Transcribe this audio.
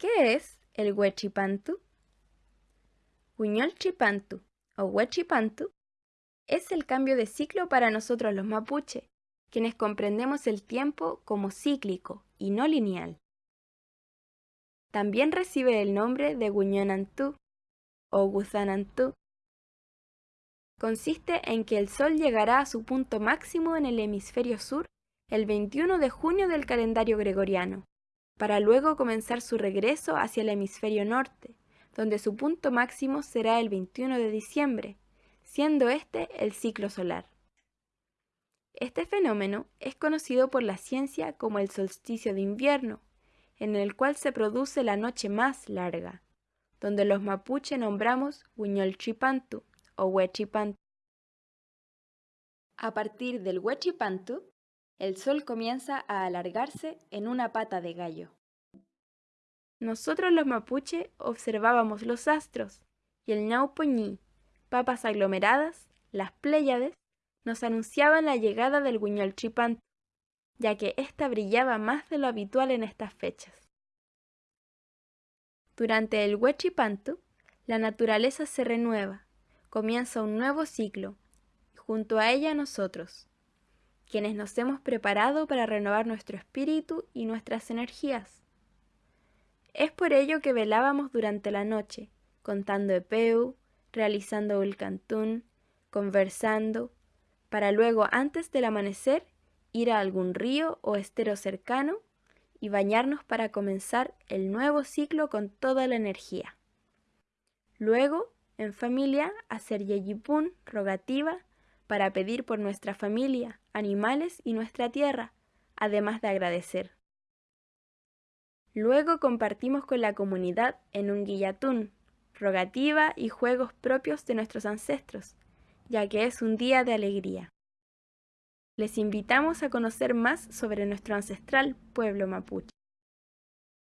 ¿Qué es el Huechipantu? Huiñolchipantu o Huechipantu es el cambio de ciclo para nosotros los mapuche, quienes comprendemos el tiempo como cíclico y no lineal. También recibe el nombre de Guñonantú o Guzanantú. Consiste en que el Sol llegará a su punto máximo en el hemisferio sur el 21 de junio del calendario gregoriano, para luego comenzar su regreso hacia el hemisferio norte, donde su punto máximo será el 21 de diciembre, siendo este el ciclo solar. Este fenómeno es conocido por la ciencia como el solsticio de invierno, en el cual se produce la noche más larga, donde los mapuche nombramos Huiñolchipantu o Huechipantu. A partir del Huechipantu, el sol comienza a alargarse en una pata de gallo. Nosotros los mapuche observábamos los astros y el Ñaupoñí, papas aglomeradas, las Pléyades, nos anunciaban la llegada del Huiñolchipantu, ya que ésta brillaba más de lo habitual en estas fechas. Durante el Huechipantu, la naturaleza se renueva, comienza un nuevo ciclo, y junto a ella nosotros, quienes nos hemos preparado para renovar nuestro espíritu y nuestras energías. Es por ello que velábamos durante la noche, contando epeu, realizando el cantún, conversando, para luego antes del amanecer ir a algún río o estero cercano y bañarnos para comenzar el nuevo ciclo con toda la energía. Luego, en familia, hacer yeyipún, rogativa, para pedir por nuestra familia, animales y nuestra tierra, además de agradecer. Luego compartimos con la comunidad en un guillatún, rogativa y juegos propios de nuestros ancestros, ya que es un día de alegría. Les invitamos a conocer más sobre nuestro ancestral pueblo mapuche.